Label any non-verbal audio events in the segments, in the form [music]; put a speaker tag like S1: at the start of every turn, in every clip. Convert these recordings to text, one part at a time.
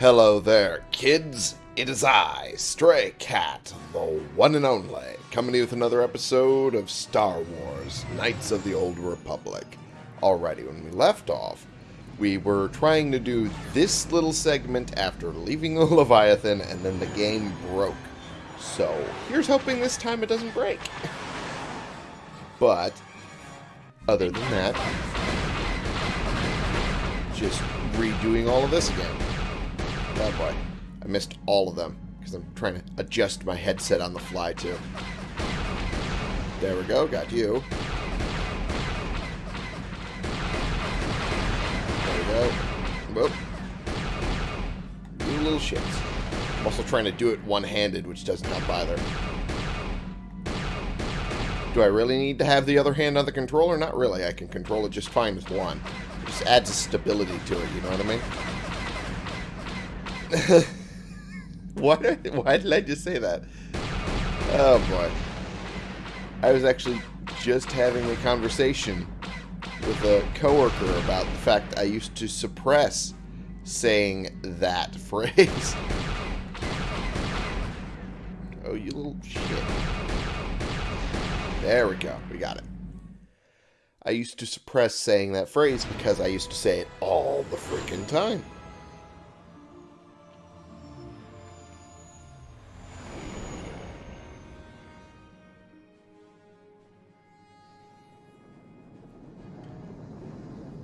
S1: Hello there, kids. It is I, Stray Cat, the one and only, coming to you with another episode of Star Wars Knights of the Old Republic. Alrighty, when we left off, we were trying to do this little segment after leaving the [laughs] Leviathan, and then the game broke. So, here's hoping this time it doesn't break. [laughs] But, other than that, just redoing all of this again. Oh boy. I missed all of them because I'm trying to adjust my headset on the fly too. There we go. Got you. There we go. Whoop. You little shits. I'm also trying to do it one-handed, which doesn't help either. Do I really need to have the other hand on the controller? Not really. I can control it just fine with one. It just adds a stability to it, you know what I mean? [laughs] why, did, why did I just say that? Oh, boy. I was actually just having a conversation with a coworker about the fact I used to suppress saying that [laughs] phrase. oh, you little shit. There we go. We got it. I used to suppress saying that phrase because I used to say it all the freaking time.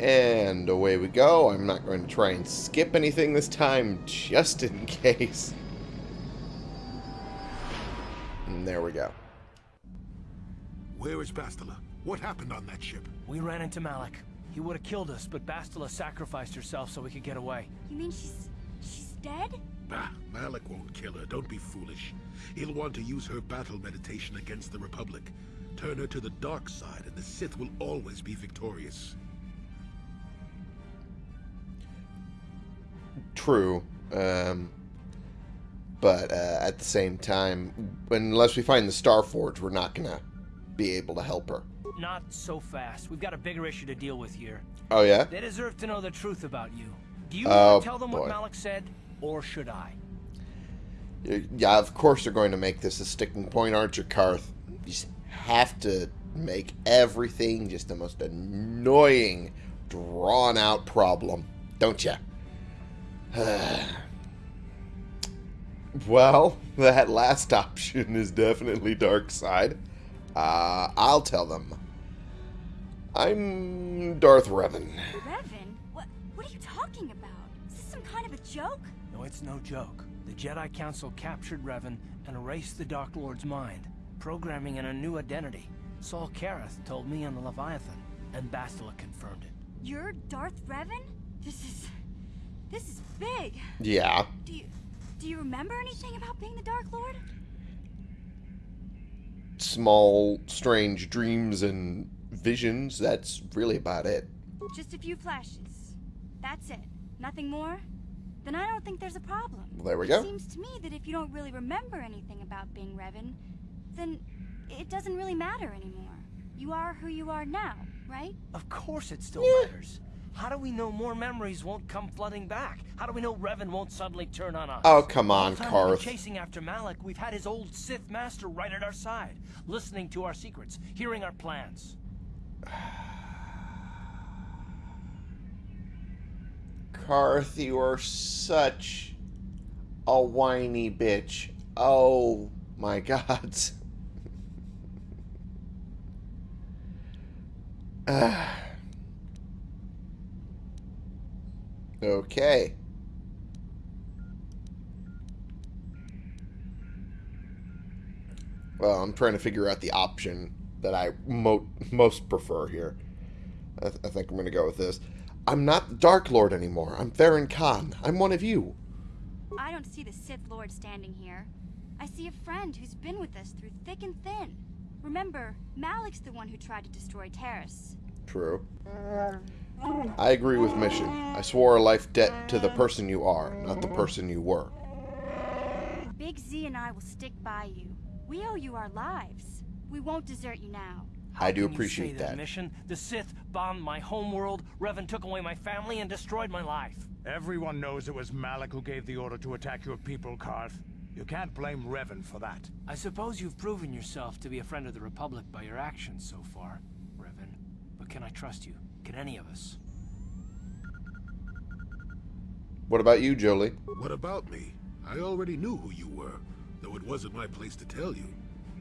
S1: And away we go. I'm not going to try and skip anything this time, just in [laughs] case. And there we go.
S2: Where is Bastila? What happened on that ship?
S3: We ran into Malak. He would have killed us, but Bastila sacrificed herself so we could get away.
S4: You mean she's... she's dead?
S2: Bah, Malak won't kill her. Don't be foolish. He'll want to use her battle meditation against the Republic. Turn her to the dark side, and the Sith will always be victorious.
S1: True. Um, but uh, at the same time, unless we find the Star Forge, we're not going to be able to help her.
S3: Not so fast. We've got a bigger issue to deal with here.
S1: Oh, yeah?
S3: They deserve to know the truth about you. Do you
S1: Oh,
S3: want to tell them
S1: boy.
S3: what Malak said, or should I?
S1: Yeah, of course they're going to make this a sticking point, aren't you, Carth? You just have to make everything just the most annoying, drawn-out problem, don't you? [sighs] well, that last [laughs] option is definitely dark side. Uh, I'll tell them. I'm Darth Revan.
S4: Revan? What, what are you talking about? Is this some kind of a joke?
S3: No, it's no joke. The Jedi Council captured Revan and erased the Dark Lord's mind, programming in a new identity. Saul Karath told me on the Leviathan, and Bastila confirmed it.
S4: You're Darth Revan? This is... this is big.
S1: Yeah.
S4: Do you... do you remember anything about being the Dark Lord?
S1: Small, strange dreams and visions. That's really about it.
S4: Just a few flashes. That's it. Nothing more? Then I don't think there's a problem.
S1: Well, there we
S4: It
S1: go.
S4: seems to me that if you don't really remember anything about being Revan, then it doesn't really matter anymore. You are who you are now, right?
S3: Of course it still matters. How do we know more memories won't come flooding back? How do we know Revan won't suddenly turn on us?
S1: Oh, come on,
S3: All the time we've been
S1: Carth.
S3: chasing after Malak, we've had his old Sith master right at our side, listening to our secrets, hearing our plans. [sighs]
S1: Carth, you are such a whiny bitch. Oh my [laughs] god. [sighs] [sighs] Ah. Okay. Well, I'm trying to figure out the option that I mo most prefer here. I, th I think I'm going to go with this. I'm not the Dark Lord anymore. I'm Theron Khan. I'm one of you.
S4: I don't see the Sith Lord standing here. I see a friend who's been with us through thick and thin. Remember, Malak's the one who tried to destroy Taris.
S1: True. Mm. I agree with Mission. I swore a life debt to the person you are, not the person you were.
S4: Big Z and I will stick by you. We owe you our lives. We won't desert you now.
S3: How
S1: I do appreciate
S3: say
S1: that.
S3: Mission? The Sith bombed my homeworld, Revan took away my family, and destroyed my life.
S5: Everyone knows it was Malak who gave the order to attack your people, Carth. You can't blame Revan for that.
S3: I suppose you've proven yourself to be a friend of the Republic by your actions so far, Revan. But can I trust you? Can any of us?
S1: What about you, Jolee?
S2: What about me? I already knew who you were, though it wasn't my place to tell you.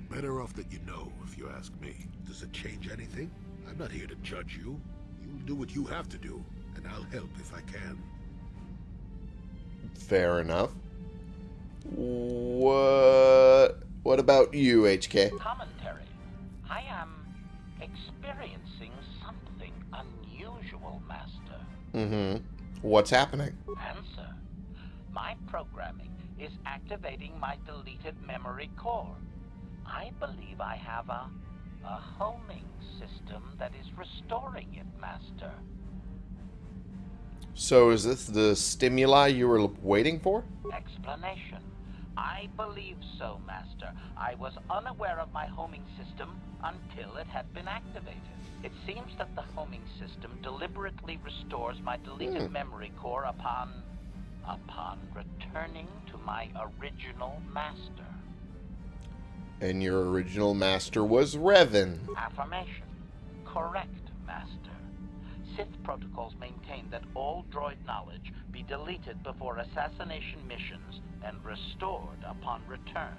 S2: Better off that you know, if you ask me. Does it change anything? I'm not here to judge you. You'll do what you have to do, and I'll help if I can.
S1: Fair enough. What what about you, HK?
S6: Commentary. I am experiencing
S1: Mm-hmm. What's happening?
S6: Answer. My programming is activating my deleted memory core. I believe I have a, a homing system that is restoring it, Master.
S1: So is this the stimuli you were waiting for?
S6: Explanation. I believe so, Master. I was unaware of my homing system until it had been activated. It seems that the homing system deliberately restores my deleted
S1: Hmm.
S6: memory core upon... upon returning to my original master.
S1: And your original master was Revan.
S6: Affirmation. Correct. Sith protocols maintain that all droid knowledge be deleted before assassination missions and restored upon return.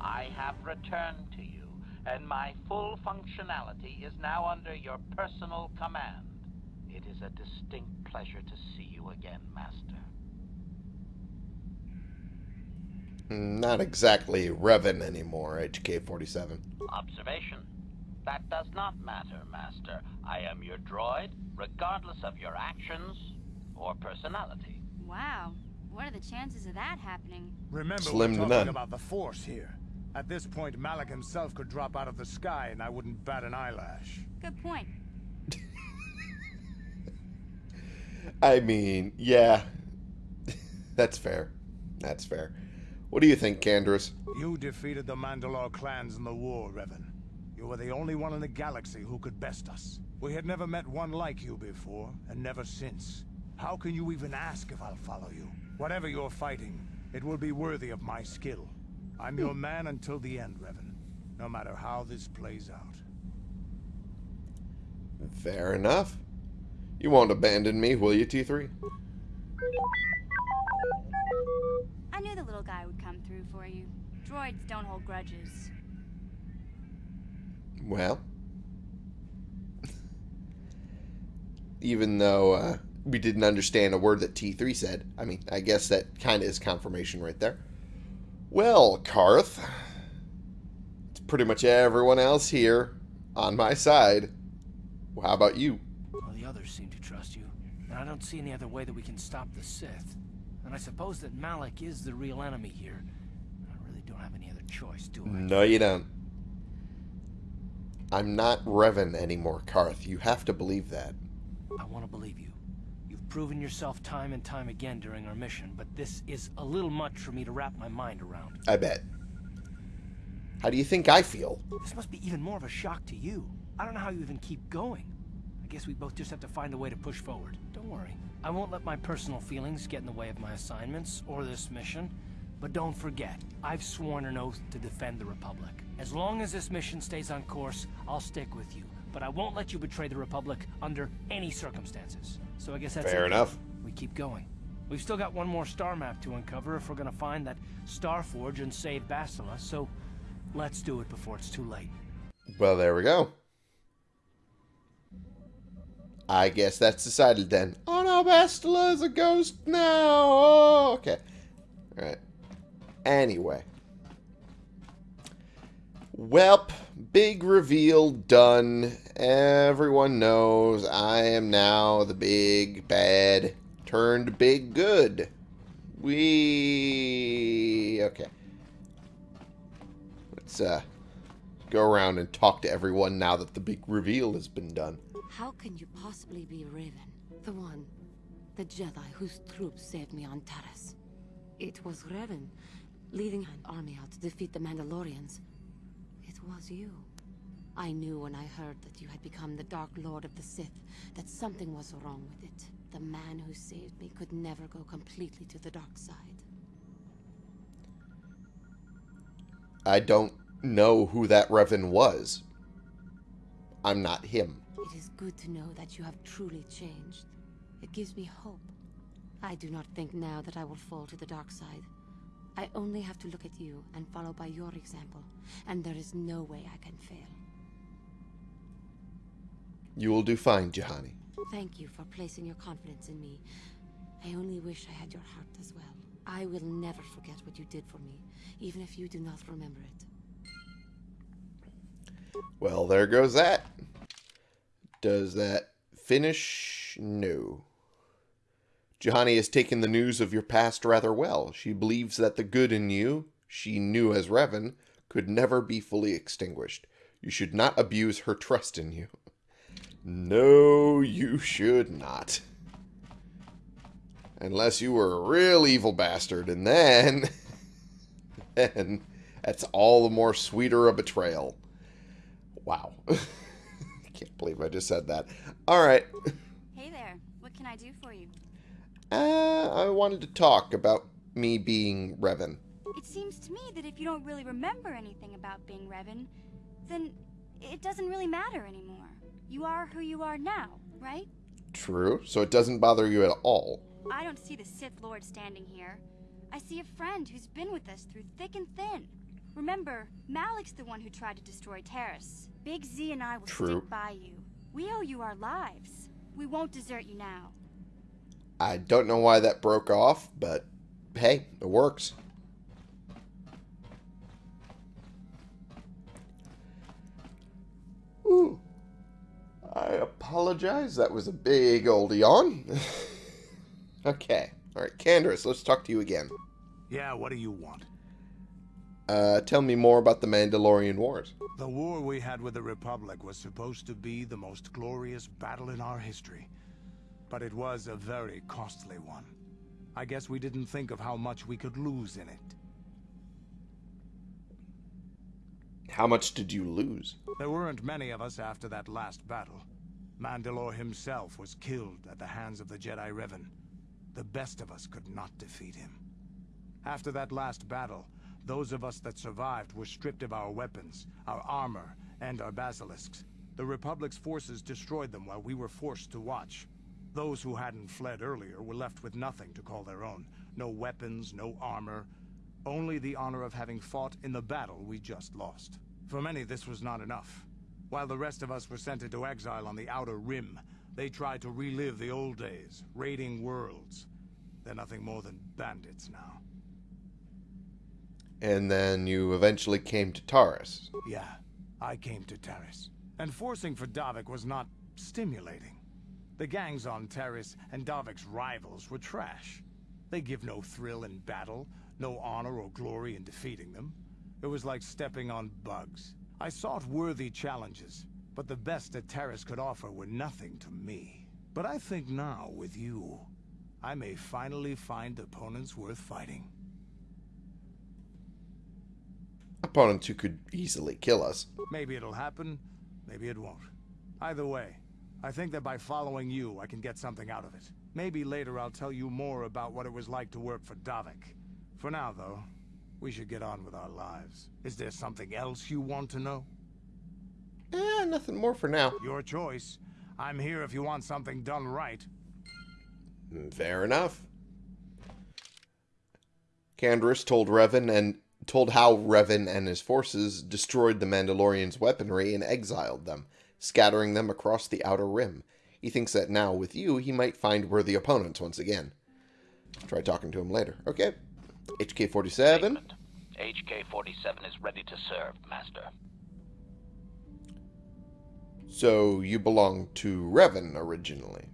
S6: I have returned to you, and my full functionality is now under your personal command. It is a distinct pleasure to see you again, Master.
S1: Not exactly Revan anymore, HK-47.
S6: Observation. That does not matter, Master. I am your droid, regardless of your actions or personality.
S4: Wow. What are the chances of that happening?
S5: Remember,
S1: Slim to
S5: we're
S1: none.
S5: talking about the Force here. At this point, Malak himself could drop out of the sky and I wouldn't bat an eyelash.
S4: Good point. [laughs]
S1: I mean, yeah. [laughs] That's fair. That's fair. What do you think, Canderous?
S5: You defeated the Mandalore clans in the war, Revan. You were the only one in the galaxy who could best us. We had never met one like you before, and never since. How can you even ask if I'll follow you? Whatever you're fighting, it will be worthy of my skill. I'm your hmm. man until the end, Revan. No matter how this plays out.
S1: Fair enough. You won't abandon me, will you, T3?
S4: I knew the little guy would come through for you. Droids don't hold grudges.
S1: Well, even though uh, we didn't understand a word that T3 said, I mean, I guess that kind of is confirmation right there. Well, Carth, it's pretty much everyone else here on my side. Well, how about you?
S3: Well, the others seem to trust you, and I don't see any other way that we can stop the Sith. And I suppose that Malak is the real enemy here. I really don't have any other choice, do I?
S1: No, you don't. I'm not Revan anymore, Carth. You have to believe that.
S3: I want to believe you. You've proven yourself time and time again during our mission, but this is a little much for me to wrap my mind around.
S1: I bet. How do you think I feel?
S3: This must be even more of a shock to you. I don't know how you even keep going. I guess we both just have to find a way to push forward. Don't worry. I won't let my personal feelings get in the way of my assignments or this mission. But don't forget, I've sworn an oath to defend the Republic. As long as this mission stays on course, I'll stick with you. But I won't let you betray the Republic under any circumstances. So I guess that's
S1: Fair
S3: it.
S1: enough.
S3: We keep going. We've still got one more star map to uncover if we're gonna find that Star Forge and save Bastila, so let's do it before it's too late.
S1: Well, there we go. I guess that's decided then. Oh no, Bastila is a ghost now. Oh, okay. Alright. Anyway. Welp, big reveal done. Everyone knows I am now the big bad turned big good. We. Okay. Let's, uh go around and talk to everyone now that the big reveal has been done.
S7: How can you possibly be Revan? The one, the Jedi whose troops saved me on Taris. It was Revan, leading an army out to defeat the Mandalorians. Was you. I knew when I heard that you had become the Dark Lord of the Sith that something was wrong with it. the man who saved me could never go completely to the dark side.
S1: I don't know who that Revan was. I'm not him.
S7: It is good to know that you have truly changed. It gives me hope. I do not think now that I will fall to the dark side. I only have to look at you and follow by your example, and there is no way I can fail.
S1: You will do fine, Juhani.
S7: Thank you for placing your confidence in me. I only wish I had your heart as well. I will never forget what you did for me, even if you do not remember it.
S1: Well, there goes that. Does that finish? No. Juhani has taken the news of your past rather well. She believes that the good in you, she knew as Revan, could never be fully extinguished. You should not abuse her trust in you. No, you should not. Unless you were a real evil bastard, and then... [laughs] then that's all the more sweeter a betrayal. Wow. I [laughs] can't believe I just said that. Alright.
S4: Hey there, what can I do for you?
S1: Uh, I wanted to talk about me being Revan.
S4: It seems to me that if you don't really remember anything about being Revan, then it doesn't really matter anymore. You are who you are now, right?
S1: True, so it doesn't bother you at all.
S4: I don't see the Sith Lord standing here. I see a friend who's been with us through thick and thin. Remember, Malak's the one who tried to destroy Taris. Big Z and I will
S1: True.
S4: stick by you. We owe you our lives. We won't desert you now.
S1: I don't know why that broke off, but hey, it works. Ooh. I apologize. That was a big old yawn. [laughs] okay. All right, Candace, let's talk to you again.
S5: Yeah, what do you want?
S1: Uh, tell me more about the Mandalorian Wars.
S5: The war we had with the Republic was supposed to be the most glorious battle in our history. But it was a very costly one. I guess we didn't think of how much we could lose in it.
S1: How much did you lose?
S5: There weren't many of us after that last battle. Mandalore himself was killed at the hands of the Jedi Revan. The best of us could not defeat him. After that last battle, those of us that survived were stripped of our weapons, our armor, and our basilisks. The Republic's forces destroyed them while we were forced to watch. Those who hadn't fled earlier were left with nothing to call their own. No weapons, no armor. Only the honor of having fought in the battle we just lost. For many, this was not enough. While the rest of us were sent into exile on the Outer Rim, they tried to relive the old days, raiding worlds. They're nothing more than bandits now.
S1: And then you eventually came to Taris.
S5: Yeah, I came to Taris. And forcing for Davik was not stimulating. The gangs on Taris and Davik's rivals were trash. They give no thrill in battle, no honor or glory in defeating them. It was like stepping on bugs. I sought worthy challenges, but the best that Taris could offer were nothing to me. But I think now, with you, I may finally find opponents worth fighting.
S1: Opponents who could easily kill us.
S5: Maybe it'll happen, maybe it won't. Either way, I think that by following you, I can get something out of it. Maybe later I'll tell you more about what it was like to work for Davik. For now, though, we should get on with our lives. Is there something else you want to know?
S1: Eh, nothing more for now.
S5: Your choice. I'm here if you want something done right.
S1: Mm, Fair enough. Canderous told Revan and told how Revan and his forces destroyed the Mandalorians' weaponry and exiled them, scattering them across the outer rim. He thinks that now, with you, he might find worthy opponents once again. Try talking to him later. Okay. HK-47.
S6: Statement. HK-47 is ready to serve, Master.
S1: So, you belong to Revan originally.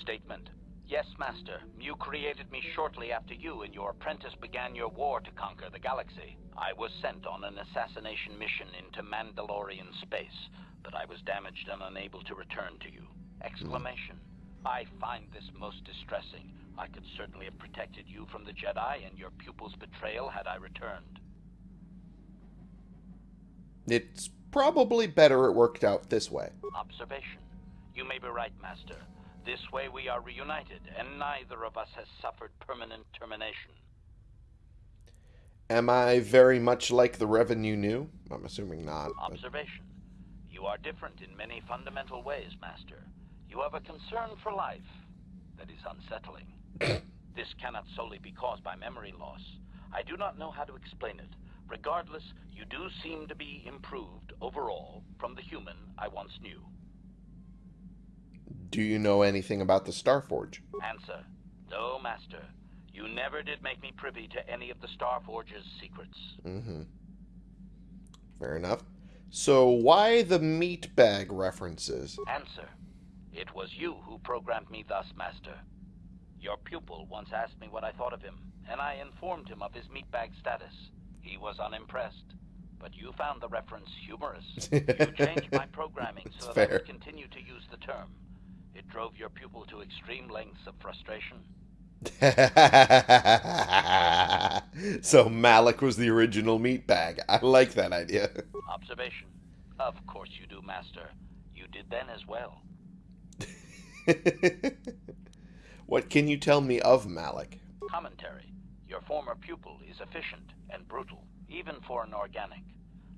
S6: Statement. Yes, Master. You created me shortly after you and your apprentice began your war to conquer the galaxy. I was sent on an assassination mission into Mandalorian space, but I was damaged and unable to return to you. Exclamation. I find this most distressing. I could certainly have protected you from the Jedi and your pupil's betrayal had I returned.
S1: It's probably better it worked out this way.
S6: Observation. You may be right, Master. This way we are reunited, and neither of us has suffered permanent termination.
S1: Am I very much like the Revan you knew? I'm assuming not. but-
S6: Observation. You are different in many fundamental ways, Master. You have a concern for life that is unsettling. [coughs] this cannot solely be caused by memory loss. I do not know how to explain it. Regardless, you do seem to be improved overall from the human I once knew.
S1: Do you know anything about the Starforge?
S6: Answer. No, Master. You never did make me privy to any of the Starforge's secrets.
S1: Mm-hmm. Fair enough. So why the meat bag references?
S6: Answer. It was you who programmed me thus, Master. Your pupil once asked me what I thought of him, and I informed him of his meatbag status. He was unimpressed, but you found the reference humorous. You [laughs] changed my programming so that I
S1: fair.
S6: would continue to use the term. It drove your pupil to extreme lengths of frustration. [laughs]
S1: so Malak was the original meat bag. I like that idea. [laughs]
S6: Observation. Of course you do, Master. You did then as well. [laughs]
S1: what can you tell me of Malak?
S6: Commentary. Your former pupil is efficient and brutal, even for an organic.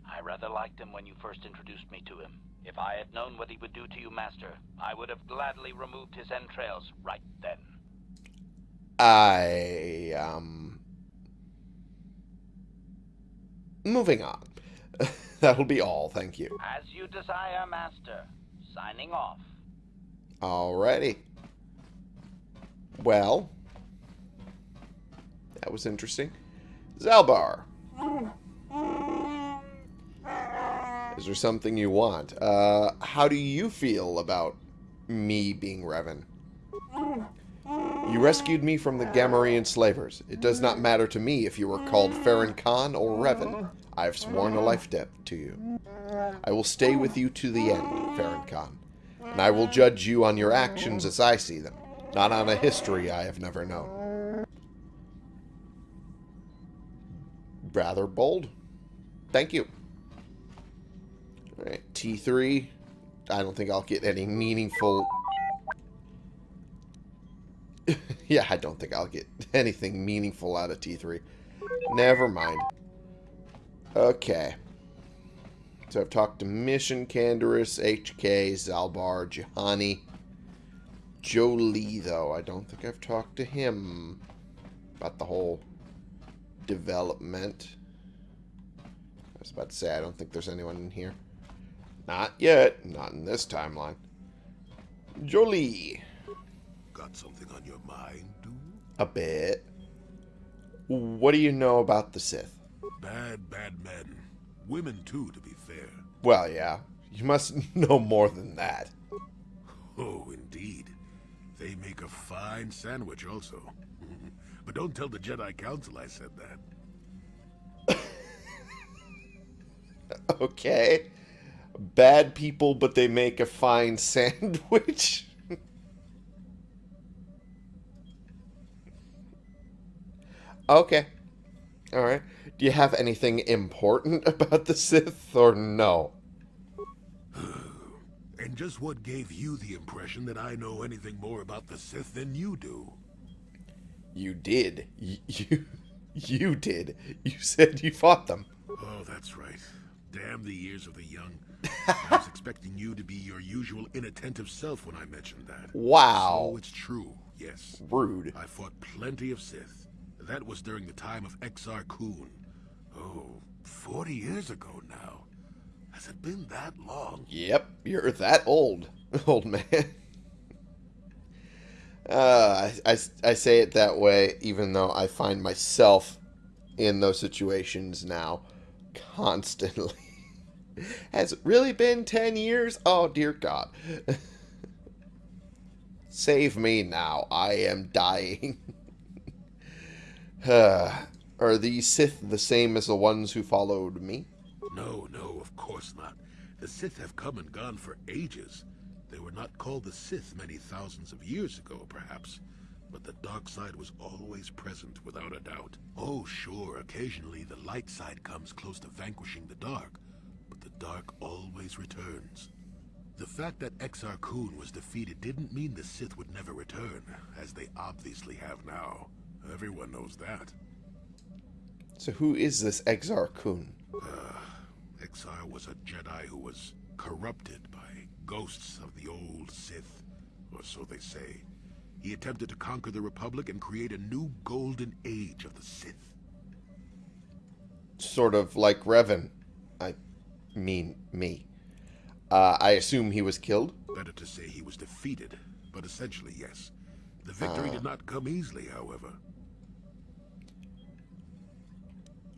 S6: I rather liked him when you first introduced me to him. If I had known what he would do to you, Master, I would have gladly removed his entrails right then.
S1: I um moving on. [laughs] That'll be all, thank you.
S6: As you desire, Master. Signing off.
S1: Alrighty. Well, that was interesting. Zaalbar. Is there something you want? Uh, how do you feel about me being Revan? You rescued me from the Gamorrean slavers. It does not matter to me if you were called Farron Khan or Revan. I have sworn a life debt to you. I will stay with you to the end, Farron Khan and I will judge you on your actions as I see them, not on a history I have never known. Rather bold. Thank you. Alright, T3. I don't think I'll get any meaningful... [laughs] yeah, I don't think I'll get anything meaningful out of T3. Never mind. Okay. So I've talked to Mission, Canderous, HK, Zaalbar, Juhani. Jolee, though. I don't think I've talked to him about the whole development. I was about to say, I don't think there's anyone in here. Not yet. Not in this timeline. Jolee.
S2: Got something on your mind, dude?
S1: A bit. What do you know about the Sith?
S2: Bad, bad men. Women, too, to be fair.
S1: Well, yeah. You must [laughs] know more than that.
S2: Oh, indeed. They make a fine sandwich, also. [laughs] but don't tell the Jedi Council I said that. [laughs]
S1: Okay. Bad people, but they make a fine [laughs] sandwich. okay. Alright. Do you have anything important [laughs] about the Sith, or no? [sighs]
S2: And just what gave you the impression that I know anything more about the Sith than you do?
S1: You did. Y- [laughs] You, you did. You said you fought them.
S2: Oh, that's right. Damn the ears of the young. I was expecting you to be your usual inattentive self when I mentioned that.
S1: Wow.
S2: So it's true, yes.
S1: Rude.
S2: I fought plenty of Sith. That was during the time of Exar Kun. Oh, 40 years ago now. Has it been that long?
S1: Yep, you're that old, [laughs] old man. Uh, I, I, I say it that way, even though I find myself in those situations now constantly. [laughs] Has it really been 10 years? Oh, dear God. Save me now. I am dying. [sighs] Are these Sith the same as the ones who followed me?
S2: No, no, of course not. The Sith have come and gone for ages. They were not called the Sith many thousands of years ago, perhaps. But the dark side was always present, without a doubt. Oh, sure, occasionally the light side comes close to vanquishing the dark. Dark always returns. The fact that Exar Kun was defeated didn't mean the Sith would never return, as they obviously have now. Everyone knows that.
S1: So who is this Exar Kun?
S2: Uh, Exar was a Jedi who was corrupted by ghosts of the old Sith, or so they say. He attempted to conquer the Republic and create a new golden age of the Sith.
S1: Sort of like Revan. I mean, me. Uh, I assume he was killed?
S2: Better to say he was defeated, but essentially, yes. The victory did not come easily, however.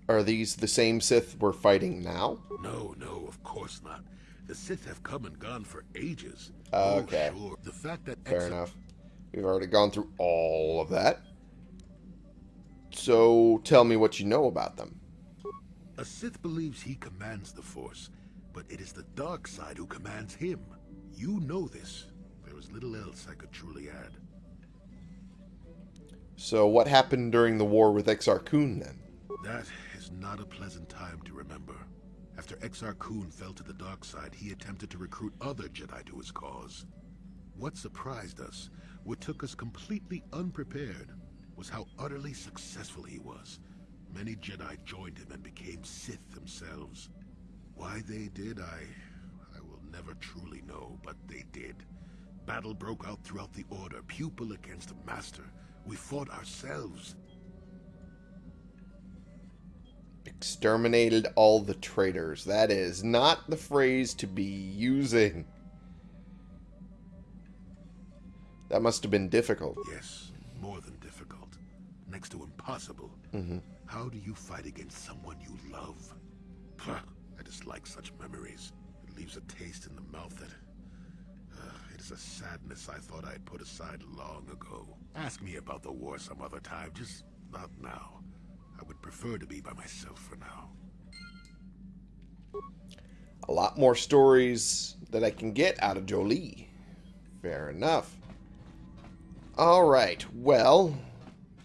S1: Are these the same Sith we're fighting now?
S2: No, no, of course not. The Sith have come and gone for ages.
S1: Okay.
S2: Oh, sure. The fact that
S1: Fair enough. We've already gone through all of that. So tell me what you know about them.
S2: A Sith believes he commands the Force, but it is the dark side who commands him. You know this. There is little else I could truly add.
S1: So what happened during the war with Exar Kun then?
S2: That is not a pleasant time to remember. After Exar Kun fell to the dark side, he attempted to recruit other Jedi to his cause. What surprised us, what took us completely unprepared, was how utterly successful he was. Many Jedi joined him and became Sith themselves. Why they did, I... I will never truly know, but they did. Battle broke out throughout the Order, pupil against master. We fought ourselves.
S1: Exterminated all the traitors. That is not the phrase to be using. That must have been difficult.
S2: Yes, more than difficult. Next to impossible. Mm-hmm. How do you fight against someone you love? Pah, I dislike such memories. It leaves a taste in the mouth that... Uh, it is a sadness I thought I'd put aside long ago. Ask me about the war some other time, just not now. I would prefer to be by myself for now.
S1: A lot more stories that I can get out of Jolee. Fair enough. Alright, well,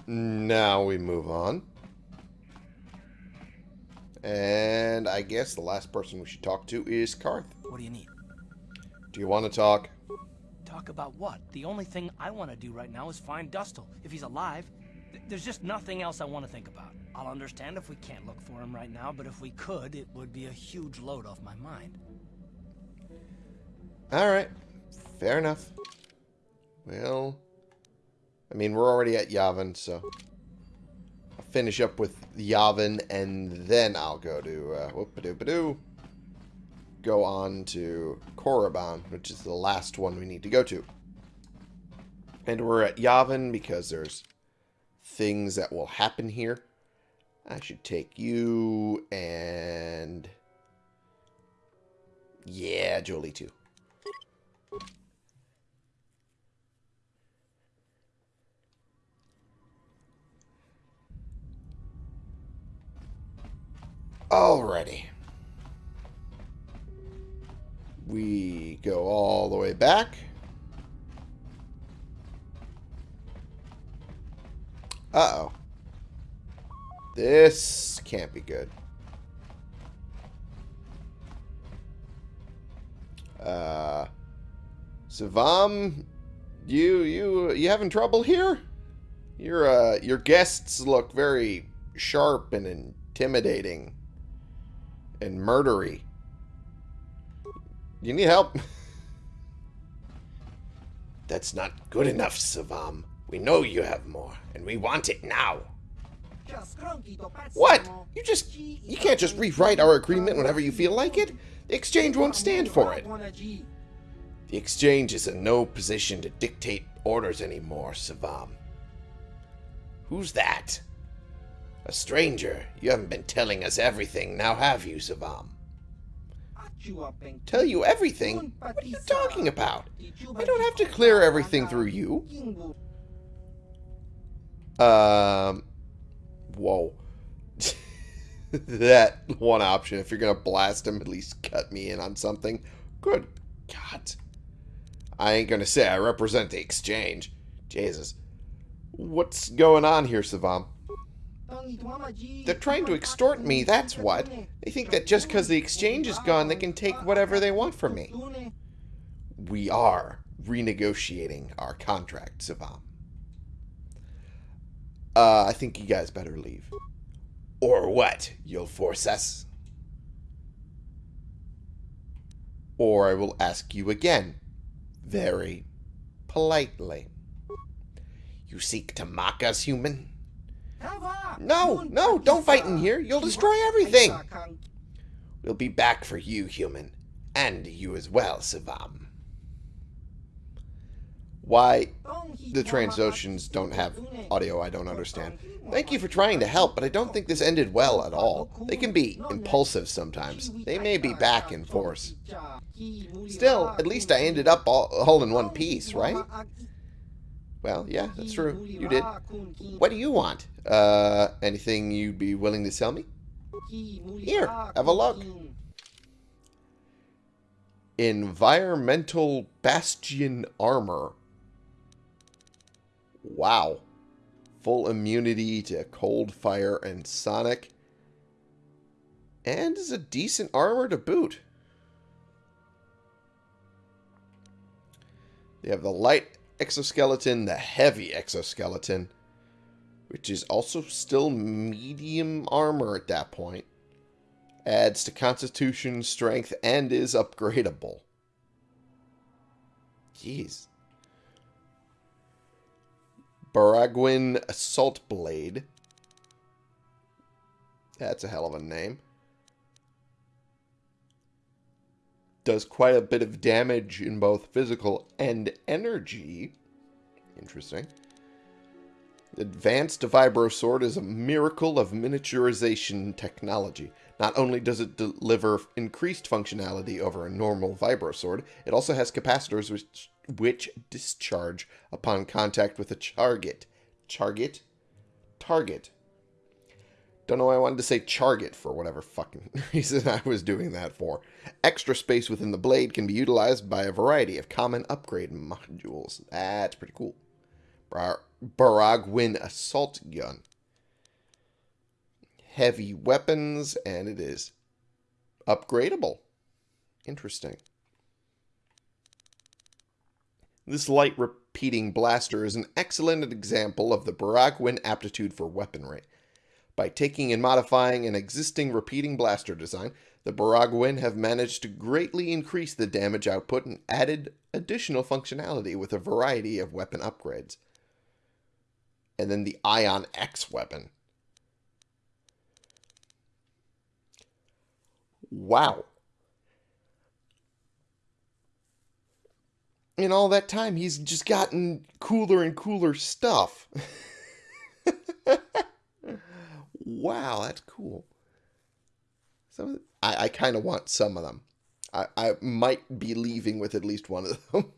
S1: now we move on. And I guess the last person we should talk to is Carth.
S3: What do you need?
S1: Do you want to talk?
S3: Talk about what? The only thing I want to do right now is find Dustil. If he's alive, th- there's just nothing else I want to think about. I'll understand if we can't look for him right now, but if we could, it would be a huge load off my mind.
S1: Alright, fair enough. Well, I mean, we're already at Yavin, so finish up with Yavin, and then I'll go to, uh, whoop-a-doop-a-doo, go on to Korriban, which is the last one we need to go to. And we're at Yavin because there's things that will happen here. I should take you and... Yeah, Jolee too. Alrighty. We go all the way back. Uh-oh. This can't be good. Uh, Suvam, you you you having trouble here? Your uh your guests look very sharp and intimidating and murdery. You need help? [laughs] That's not good enough, Suvam. We know you have more, and we want it now. What? You just you can't just rewrite our agreement whenever you feel like it. The exchange won't stand for it. The exchange is in no position to dictate orders anymore, Suvam. Who's that? A stranger. You haven't been telling us everything, now have you, Suvam? Tell you everything? What are you talking about? I don't have to clear everything through you. Um. Whoa. [laughs] that one option. If you're gonna blast him, at least cut me in on something. Good God. I ain't gonna say I represent the exchange. Jesus. What's going on here, Suvam? They're trying to extort me, that's what. They think that just because the exchange is gone, they can take whatever they want from me. we are renegotiating our contract, Suvam. Uh, I think you guys better leave. Or what? You'll force us? Or I will ask you again, very politely. You seek to mock us, human? No, no, don't fight in here. You'll destroy everything. We'll be back for you, human. And you as well, Suvam. Why the Trandoshans don't have audio, I don't understand. Thank you for trying to help, but I don't think this ended well at all. They can be impulsive sometimes. They may be back in force. Still, at least I ended up all, all in one piece, right? Well, yeah, that's true. You did. What do you want? Uh, anything you'd be willing to sell me? Here, have a look. Environmental Bastion Armor. Wow. Full immunity to cold, fire, and sonic. And is a decent armor to boot. They have the light exoskeleton, the heavy exoskeleton, which is also still medium armor at that point. Adds to constitution, strength, and is upgradable. Jeez. Baragwin Assault Blade. That's a hell of a name. Does quite a bit of damage in both physical and energy. Interesting. Advanced Vibro Sword is a miracle of miniaturization technology. Not only does it deliver increased functionality over a normal Vibro Sword, it also has capacitors which, which discharge upon contact with a target. Target? Target. Don't know why I wanted to say Charget for whatever fucking [laughs] reason I was doing that for. Extra space within the blade can be utilized by a variety of common upgrade modules. That's pretty cool. Bar Baragwin Assault Gun. Heavy weapons, and it is upgradable. Interesting. This light repeating blaster is an excellent example of the Baragwin aptitude for weaponry. By taking and modifying an existing repeating blaster design, the Baragwin have managed to greatly increase the damage output and added additional functionality with a variety of weapon upgrades. And then the Ion X weapon. Wow. In all that time, he's just gotten cooler and cooler stuff. [laughs] wow, that's cool. Some I, I kind of want some of them. I, I might be leaving with at least one of [laughs] them.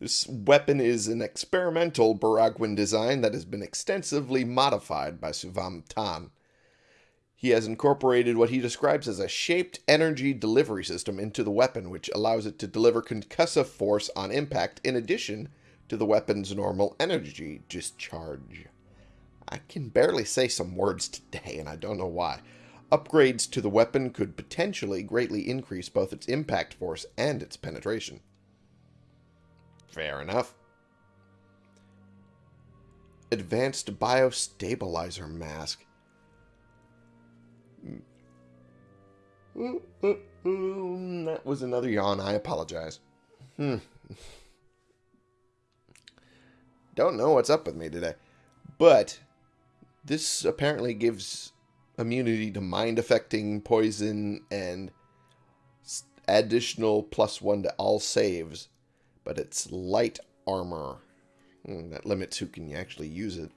S1: this weapon is an experimental Baragwin design that has been extensively modified by Suvam Tan. He has incorporated what he describes as a shaped energy delivery system into the weapon, which allows it to deliver concussive force on impact in addition to the weapon's normal energy discharge. I can barely say some words today, and I don't know why. Upgrades to the weapon could potentially greatly increase both its impact force and its penetration. Fair enough. Advanced Biostabilizer Mask. That was another yawn. I apologize. Hmm. [laughs] Don't know what's up with me today. But this apparently gives immunity to mind affecting poison and additional plus one to all saves, but it's light armor. Hmm, that limits who can actually use it.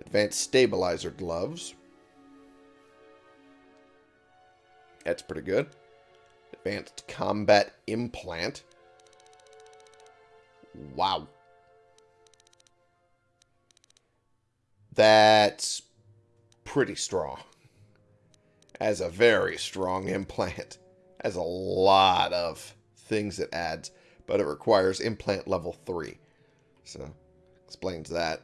S1: Advanced stabilizer gloves. That's pretty good. Advanced combat implant. Wow. That's pretty strong. As a very strong [laughs] implant. Has a lot of things it adds, but it requires implant level 3. So, explains that.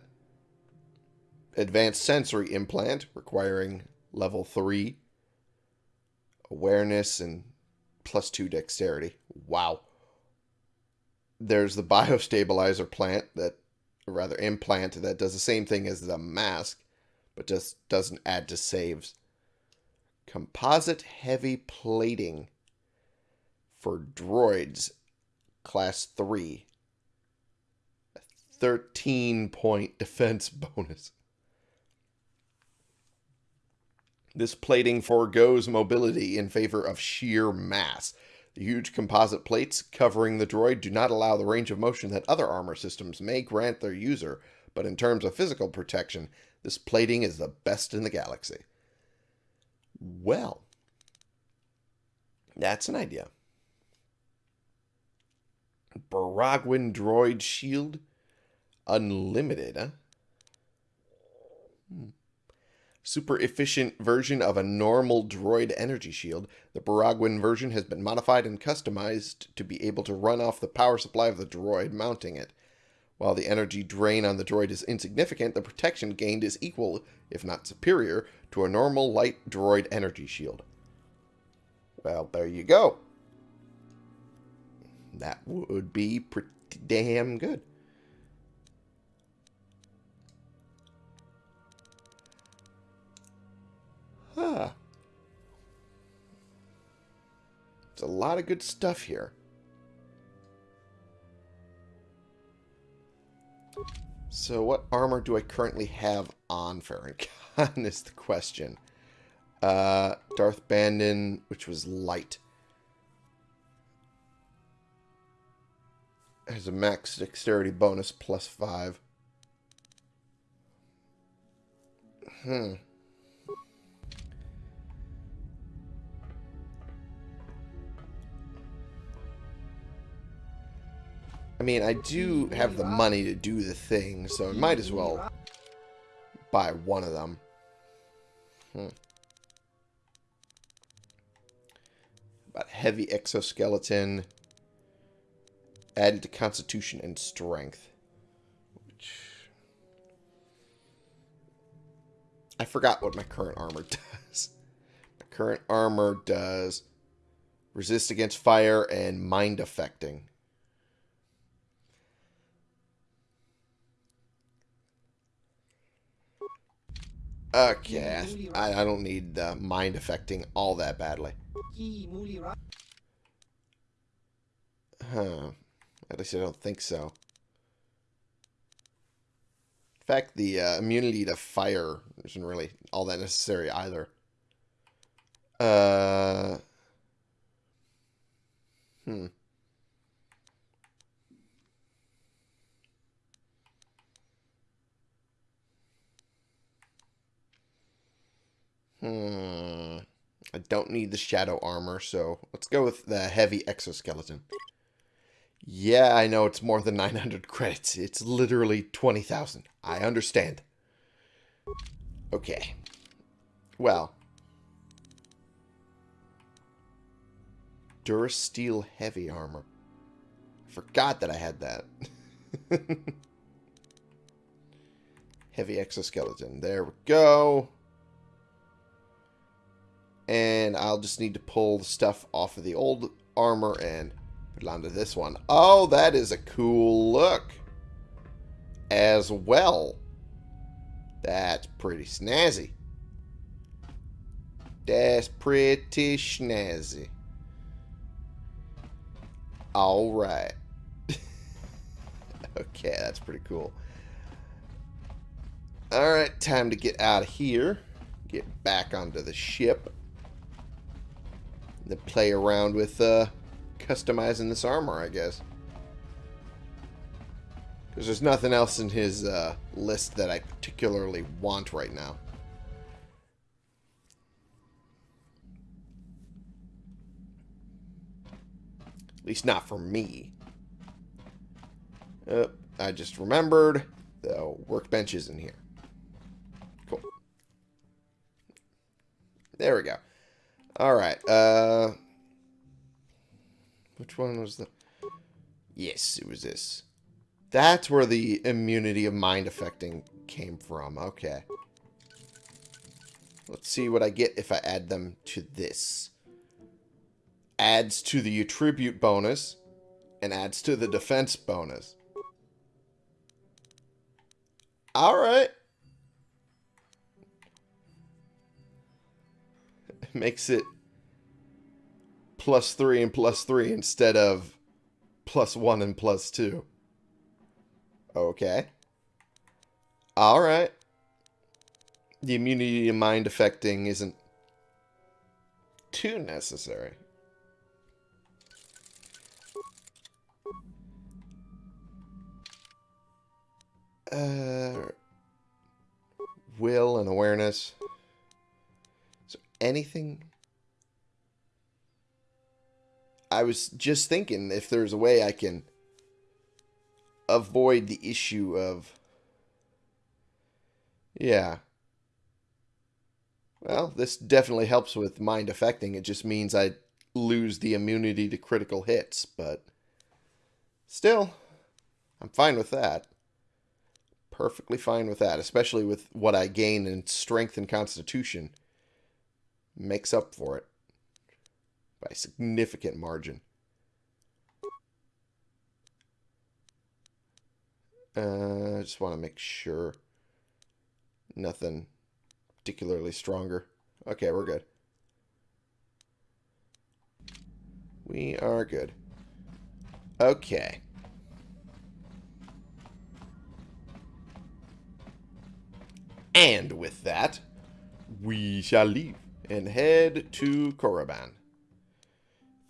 S1: Advanced sensory implant requiring level 3. Awareness and plus 2 dexterity. Wow. There's the [laughs] biostabilizer plant that, or rather implant, that does the same thing as the mask, but just doesn't add to saves. Composite heavy plating for droids, class 3. 13 point [laughs] defense bonus. This plating foregoes mobility in favor of sheer mass. The huge composite plates covering the droid do not allow the range of motion that other armor systems may grant their user, but in terms of physical protection, this plating is the best in the galaxy. Well, that's an idea. Baragwin Droid Shield Unlimited, huh? Hmm. Super efficient version of a normal droid energy shield, the Baragwin version has been modified and customized to be able to run off the power supply of the droid mounting it. While the energy drain on the droid is insignificant, the protection gained is equal, if not superior, to a normal light droid energy shield. Well, there you go. That would be pretty damn good. Huh. There's a lot of good stuff here. So what armor do I currently have on Farron [laughs] Khan is the question. Uh, Darth Bandon, which was light. Has a max dexterity bonus plus five. Hmm. I mean, I do have the money to do the thing, so I might as well buy one of them. Hmm. About heavy exoskeleton added to constitution and strength. Which I forgot what my current armor [laughs] does. My current armor does resist against fire and mind affecting. Okay, I, I don't need uh, mind affecting all that badly. Huh. At least I don't think so. In fact, the uh, immunity to fire isn't really all that necessary either. Uh. Hmm. Hmm. I don't need the shadow armor, so let's go with the heavy exoskeleton. Yeah, I know it's more than 900 credits. It's literally 20,000. I understand. Okay. Well. Durasteel heavy armor. Forgot that I had that. [laughs] heavy exoskeleton. There we go. And I'll just need to pull the stuff off of the old armor and put it onto this one. Oh, that is a cool look. As well. That's pretty snazzy. That's pretty snazzy. Alright. [laughs] okay, that's pretty cool. Alright, time to get out of here. Get back onto the ship to play around with uh, customizing this armor, I guess. Because there's nothing else in his uh, list that I particularly want right now. At least not for me. Uh, I just remembered the workbench is in here. Cool. There we go. Alright, uh... Which one was the... Yes, it was this. That's where the immunity of mind affecting came from. Okay. Let's see what I get if I add them to this. adds to the attribute bonus, and adds to the defense bonus. Alright. Makes it plus 3 and plus 3 instead of plus 1 and plus 2. Okay. Alright. The immunity to mind affecting isn't too necessary. Uh, will and awareness. Anything? I was just thinking if there's a way I can avoid the issue of. Yeah. Well, this definitely helps with mind affecting. It just means I lose the immunity to critical hits, but still, I'm fine with that. Perfectly fine with that, especially with what I gain in strength and constitution. Makes up for it by a significant margin. Uh, I just want to make sure nothing particularly stronger. Okay, we're good. We are good. Okay. And with that, we shall leave and head to Korriban.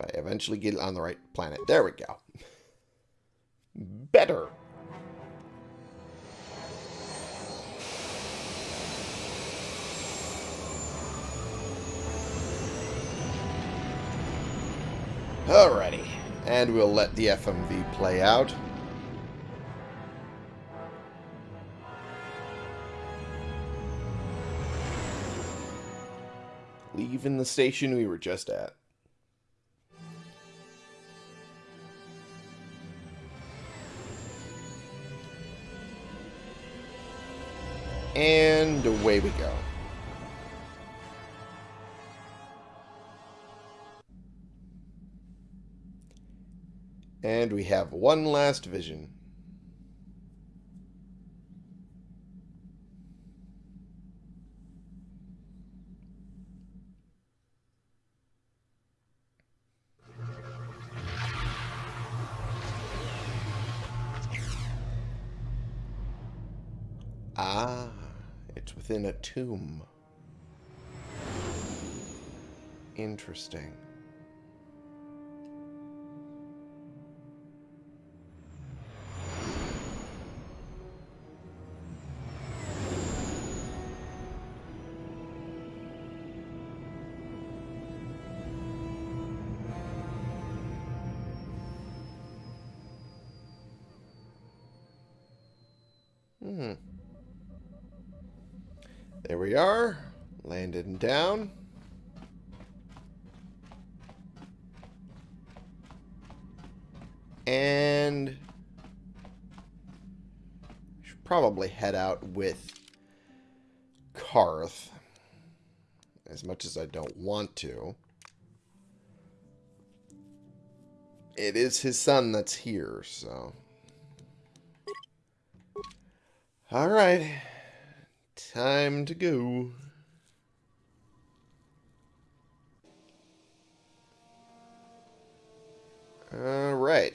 S1: If I eventually get it on the right planet. There we go. Better. Alrighty. And we'll let the FMV play out. Leaving the station we were just at. And away we go. And we have one last vision. Ah, it's within a tomb. Interesting. Hmm. There we are. Landed and down. And should probably head out with Carth. As much as I don't want to. It is his son that's here, so... Alright. Time to go. Alright.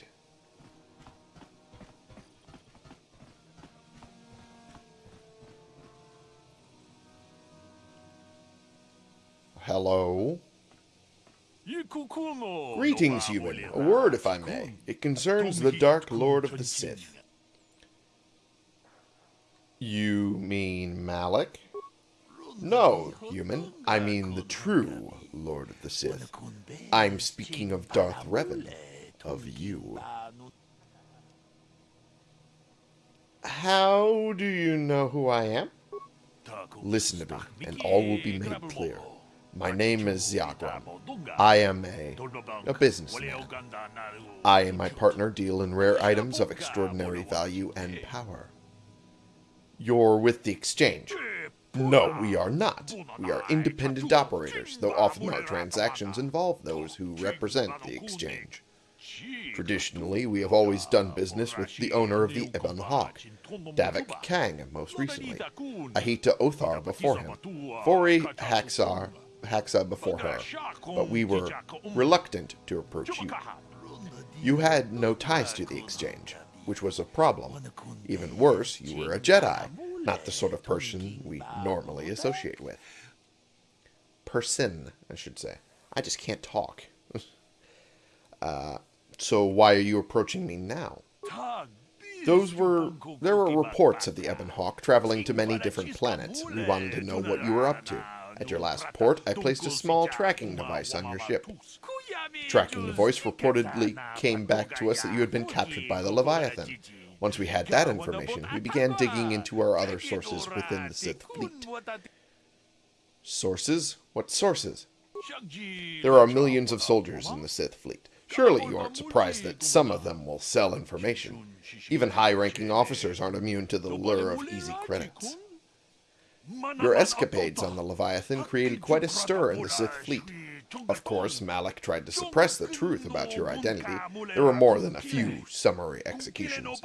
S1: Hello? Greetings, human. A word, if I may. It concerns the Dark Lord of the Sith. You mean Malak? No, human. I mean the true Lord of the Sith. I'm speaking of Darth Revan. Of you. How do you know who I am? Listen to me, and all will be made clear. My name is Ziakram. I am a, a businessman. I and my partner deal in rare items of extraordinary value and power. You're with the exchange. No, we are not. We are independent operators, though often our transactions involve those who represent the exchange. Traditionally, we have always done business with the owner of the Ebon Hawk, Davik Kang most recently, Ahita Othar before him, Fori Haxar, Haxa before her, but we were reluctant to approach you. You had no ties to the exchange, which was a problem. Even worse, you were a Jedi, not the sort of person we normally associate with. Person, I should say. I just can't talk. [laughs] uh, so why are you approaching me now? Those were... There were reports of the Ebon Hawk traveling to many different planets. We wanted to know what you were up to. At your last port, I placed a small tracking device on your ship. Tracking the voice reportedly came back to us that you had been captured by the Leviathan. Once we had that information, we began digging into our other sources within the Sith fleet. Sources? What sources? There are millions of soldiers in the Sith fleet. Surely you aren't surprised that some of them will sell information. Even high-ranking officers aren't immune to the lure of easy credits. Your escapades on the Leviathan created quite a stir in the Sith fleet. Of course, Malak tried to suppress the truth about your identity. There were more than a few summary executions.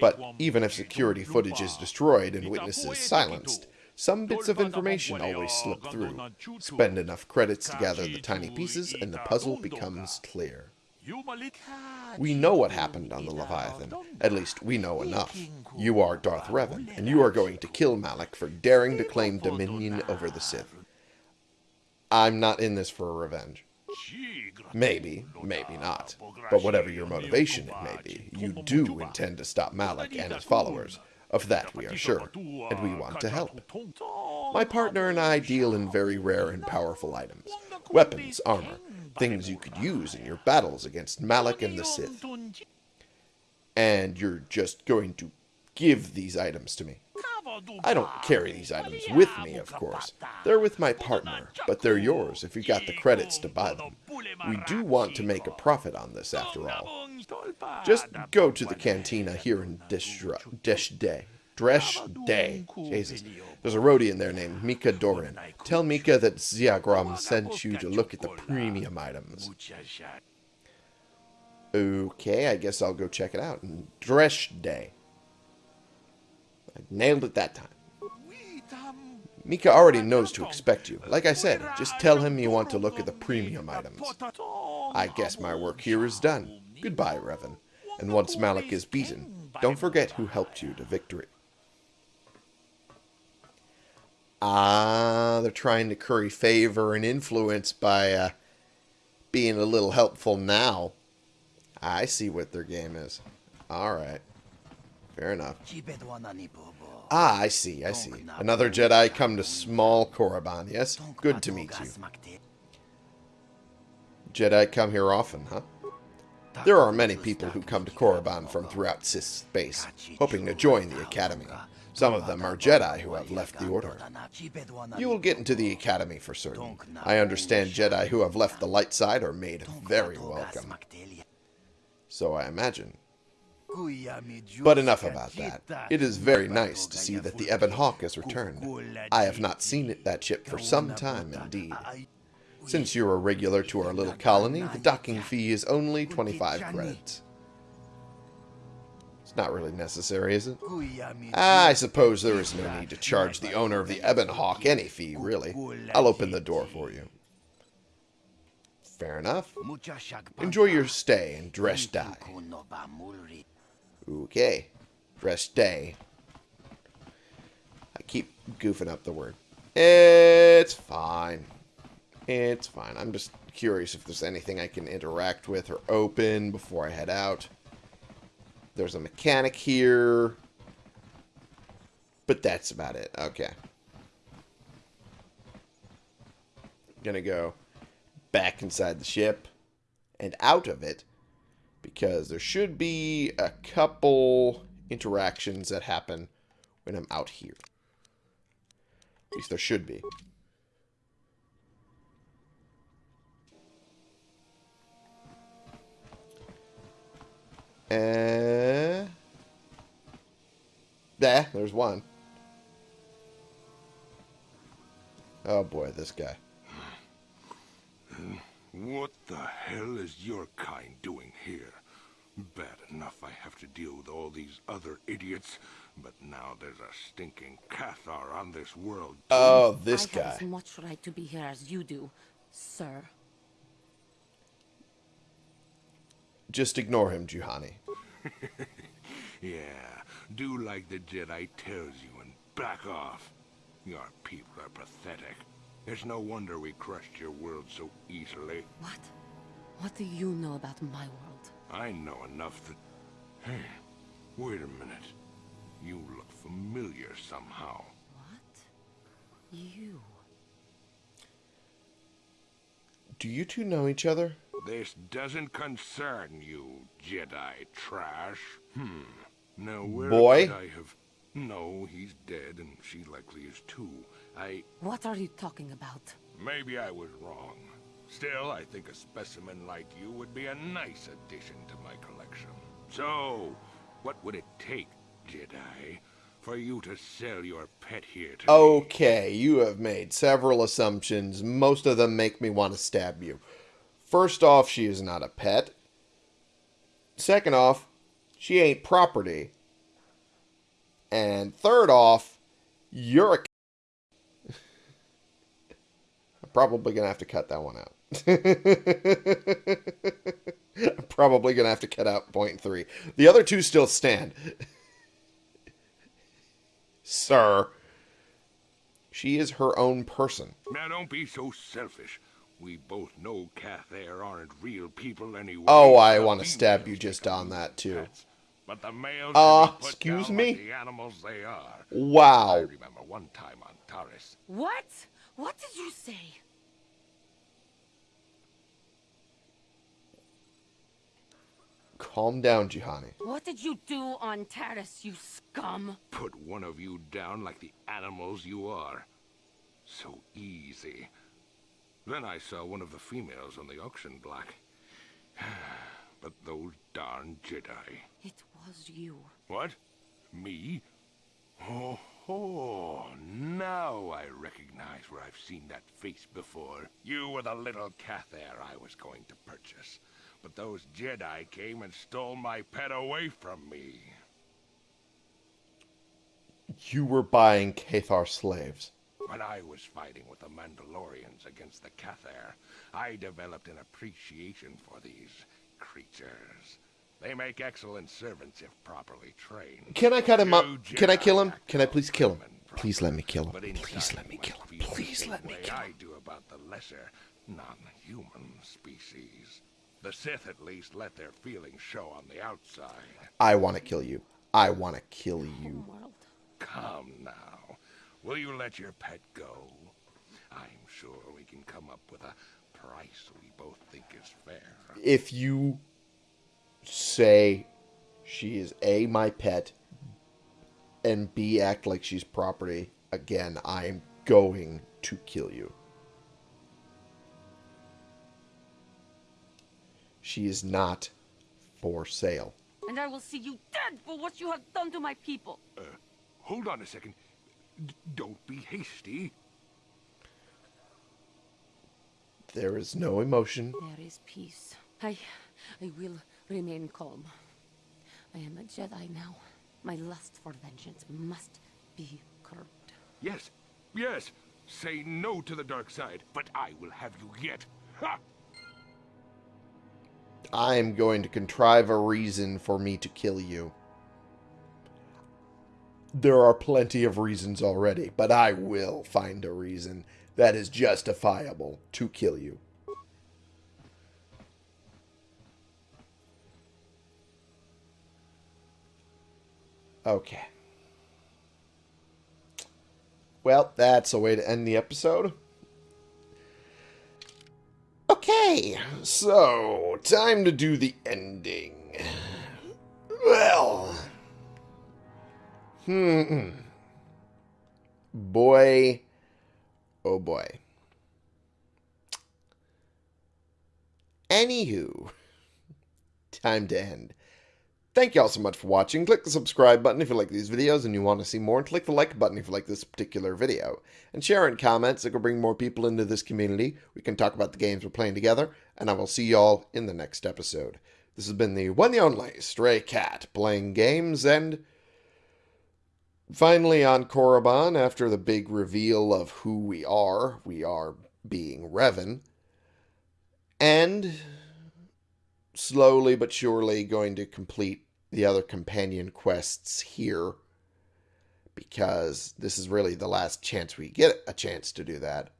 S1: But even if security footage is destroyed and witnesses silenced, some bits of information always slip through. Spend enough credits to gather the tiny pieces and the puzzle becomes clear. We know what happened on the Leviathan. At least, we know enough. You are Darth Revan, and you are going to kill Malak for daring to claim dominion over the Sith. I'm not in this for revenge. Maybe, maybe not. But whatever your motivation it may be, you do intend to stop Malak and his followers. Of that we are sure, and we want to help. My partner and I deal in very rare and powerful items. Weapons, armor, things you could use in your battles against Malak and the Sith. And you're just going to give these items to me. I don't carry these items with me, of course. They're with my partner, but they're yours if you got the credits to buy them. We do want to make a profit on this, after all. Just go to the cantina here in Desh Day. Dresh Day. Jesus. There's a roadie in there named Mika Doran. Tell Mika that Ziagram sent you to look at the premium items. Okay, I guess I'll go check it out. Dresh Day. I nailed it that time. Mika already knows to expect you. Like I said, just tell him you want to look at the premium items. I guess my work here is done. Goodbye, Revan. And once Malak is beaten, don't forget who helped you to victory. Ah, they're trying to curry favor and influence by uh, being a little helpful now. I see what their game is. Alright. Fair enough. Ah, I see, I see. Another Jedi come to small Korriban, yes? Good to meet you. Jedi come here often, huh? There are many people who come to Korriban from throughout Sith space, hoping to join the Academy. Some of them are Jedi who have left the Order. You will get into the Academy for certain. I understand Jedi who have left the light side are made very welcome. So I imagine. But enough about that. It is very nice to see that the Ebon Hawk has returned. I have not seen it, that ship for some time indeed. Since you're a regular to our little colony, the docking fee is only 25 credits. It's not really necessary, is it? Ah, I suppose there is no need to charge the owner of the Ebon Hawk any fee, really. I'll open the door for you. Fair enough. Enjoy your stay and Dreshdae. Okay. Dresh Day. I keep goofing up the word. It's fine. It's fine. I'm just curious if there's anything I can interact with or open before I head out. There's a mechanic here. But that's about it. Okay. Gonna go back inside the ship and out of it because there should be a couple interactions that happen when I'm out here. At least there should be. Uh, there, there's one. Oh boy, this guy.
S8: What the hell is your kind doing here? Bad enough I have to deal with all these other idiots, but now there's a stinking Cathar on this world. too.
S1: Oh, this
S7: I have as much right to be here as you do, sir.
S1: Just ignore him, Juhani. [laughs]
S8: Yeah, do like the Jedi tells you and back off. Your people are pathetic. It's no wonder we crushed your world so easily.
S7: What? What do you know about my world?
S8: I know enough that... Hey, wait a minute. You look familiar somehow.
S7: What? You?
S1: Do you two know each other?
S8: This doesn't concern you, Jedi trash. Hmm. Now where
S1: Boy?
S8: could I have... No, he's dead, and she likely is too. I...
S7: What are you talking about?
S8: Maybe I was wrong. Still, I think a specimen like you would be a nice addition to my collection. So, what would it take, Jedi, for you to sell your pet here to me?
S1: Okay, you have made several assumptions. Most of them make me want to stab you. First off, she is not a pet. Second off, she ain't property. And third off, you're a. [laughs] I'm probably gonna have to cut that one out. I'm [laughs] probably gonna have to cut out point three. The other two still stand. Sir. She is her own person.
S8: Now don't be so selfish. We both know Cathar aren't real people anyway.
S1: Oh, I wanna stab you just on that, too.
S8: pets. But the males
S1: Uh,
S8: should be put
S1: excuse me?
S8: the animals they are. I
S1: Wow.
S8: remember one time on Taris.
S7: What? What did you say?
S1: Calm down, Juhani.
S7: What did you do on Taris, you scum?
S8: Put one of you down like the animals you are. So easy. Then I saw one of the females on the auction block. [sighs] but those darn Jedi.
S7: It was you.
S8: What? Me? Oh, oh, now I recognize where I've seen that face before. You were the little Cathar I was going to purchase. But those Jedi came and stole my pet away from me.
S1: You were buying Cathar slaves.
S8: When I was fighting with the Mandalorians against the Cathar, I developed an appreciation for these creatures. They make excellent servants if properly trained.
S1: Can I cut him up? Can I kill him? Can I please kill him? Please let me kill him. Please let me kill him. Please let me kill him.
S8: I do about the lesser, non-human species. The Sith at least let their feelings show on the outside.
S1: I want to kill you. I want to kill you.
S8: Come now. Will you let your pet go? I'm sure we can come up with a price we both think is fair.
S1: If you say she is A, my pet, and B, act like she's property, again, I'm going to kill you. She is not for sale.
S7: And I will see you dead for what you have done to my people.
S8: Uh, hold on a second. D- don't be hasty.
S1: There is no emotion.
S7: There is peace. I, I will remain calm. I am a Jedi now. My lust for vengeance must be curbed.
S8: Yes, yes. Say no to the dark side, but I will have you yet. Ha!
S1: I am going to contrive a reason for me to kill you. There are plenty of reasons already, but I will find a reason that is justifiable to kill you. Okay. Well, that's a way to end the episode. Okay, so time to do the ending. Well, hmm. Boy, oh boy. Anywho, time to end. Thank you all so much for watching. Click the subscribe button if you like these videos and you want to see more, and click the like button if you like this particular video. And share in comments, it will bring more people into this community. We can talk about the games we're playing together, and I will see you all in the next episode. This has been the one the only Stray Cat playing games, and finally on Korriban, after the big reveal of who we are, we are being Revan, and slowly but surely going to complete the other companion quests here because this is really the last chance we get a chance to do that.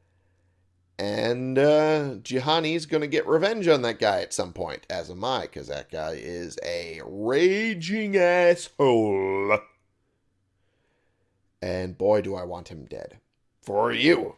S1: And uh, Juhani's going to get revenge on that guy at some point, as am I, because that guy is a raging asshole. And boy, do I want him dead. For you.